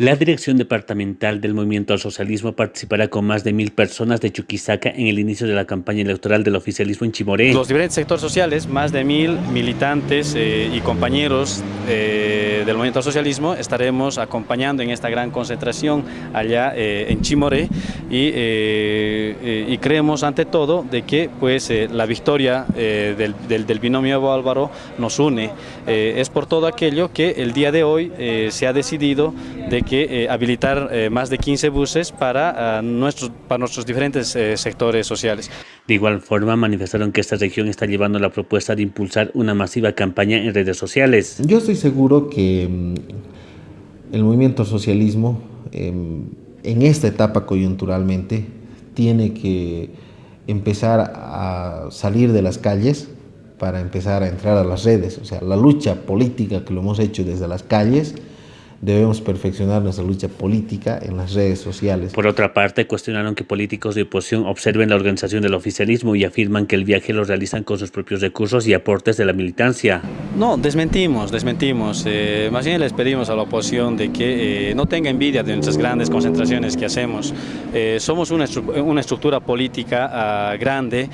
La Dirección Departamental del Movimiento al Socialismo participará con más de mil personas de Chuquisaca en el inicio de la campaña electoral del oficialismo en Chimoré. Los diferentes sectores sociales, más de mil militantes eh, y compañeros eh, del Movimiento al Socialismo estaremos acompañando en esta gran concentración allá eh, en Chimoré y, y, creemos ante todo de que pues, la victoria del, del, del, binomio Evo Álvaro nos une. es por todo aquello que el día de hoy se ha decidido de que eh, habilitar eh, más de 15 buses para, uh, nuestros, para nuestros diferentes eh, sectores sociales. De igual forma manifestaron que esta región está llevando la propuesta de impulsar una masiva campaña en redes sociales. Yo estoy seguro que mm, el movimiento socialismo em, en esta etapa coyunturalmente tiene que empezar a salir de las calles para empezar a entrar a las redes, o sea, la lucha política que lo hemos hecho desde las calles, debemos perfeccionar nuestra lucha política en las redes sociales. Por otra parte, cuestionaron que políticos de oposición observen la organización del oficialismo y afirman que el viaje lo realizan con sus propios recursos y aportes de la militancia. No, desmentimos, desmentimos. Eh, más bien les pedimos a la oposición de que eh, no tenga envidia de nuestras grandes concentraciones que hacemos. Eh, somos una, una, estructura política uh, grande.